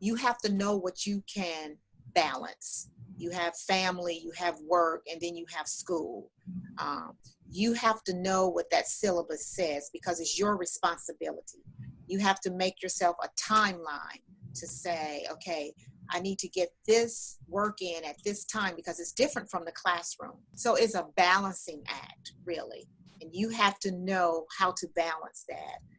you have to know what you can balance. You have family, you have work, and then you have school. Um, you have to know what that syllabus says because it's your responsibility. You have to make yourself a timeline to say, okay, I need to get this work in at this time because it's different from the classroom. So it's a balancing act, really. And you have to know how to balance that.